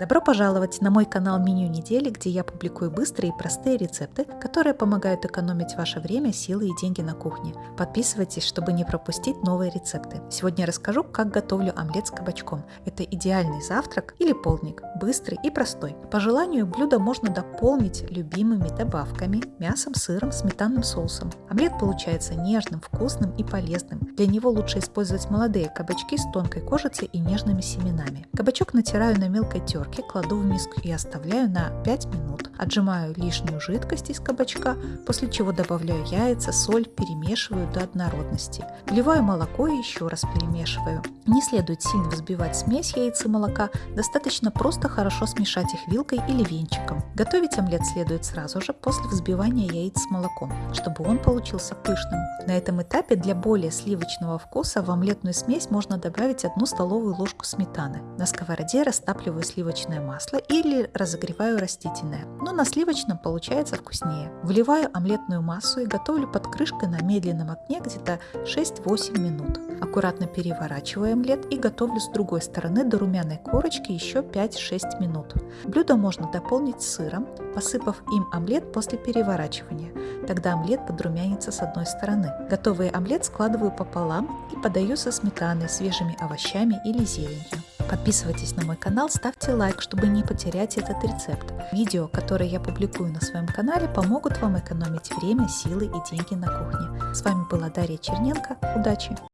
Добро пожаловать на мой канал Меню недели, где я публикую быстрые и простые рецепты, которые помогают экономить ваше время, силы и деньги на кухне. Подписывайтесь, чтобы не пропустить новые рецепты. Сегодня расскажу, как готовлю омлет с кабачком. Это идеальный завтрак или полдник, быстрый и простой. По желанию блюдо можно дополнить любимыми добавками, мясом, сыром, сметанным соусом. Омлет получается нежным, вкусным и полезным. Для него лучше использовать молодые кабачки с тонкой кожицей и нежными семенами. Кабачок натираю на мелкой терке терке кладу в миску и оставляю на 5 минут. Отжимаю лишнюю жидкость из кабачка, после чего добавляю яйца, соль, перемешиваю до однородности. Вливаю молоко и еще раз перемешиваю. Не следует сильно взбивать смесь яиц и молока, достаточно просто хорошо смешать их вилкой или венчиком. Готовить омлет следует сразу же после взбивания яиц с молоком, чтобы он получился пышным. На этом этапе для более сливочного вкуса в омлетную смесь можно добавить одну столовую ложку сметаны. На сковороде растапливаю сливочное сливочное масло или разогреваю растительное, но на сливочном получается вкуснее. Вливаю омлетную массу и готовлю под крышкой на медленном огне где-то 6-8 минут. Аккуратно переворачиваю омлет и готовлю с другой стороны до румяной корочки еще 5-6 минут. Блюдо можно дополнить сыром, посыпав им омлет после переворачивания. Тогда омлет подрумянится с одной стороны. Готовый омлет складываю пополам и подаю со сметаной, свежими овощами или зеленью. Подписывайтесь на мой канал, ставьте лайк, чтобы не потерять этот рецепт. Видео, которые я публикую на своем канале, помогут вам экономить время, силы и деньги на кухне. С вами была Дарья Черненко. Удачи!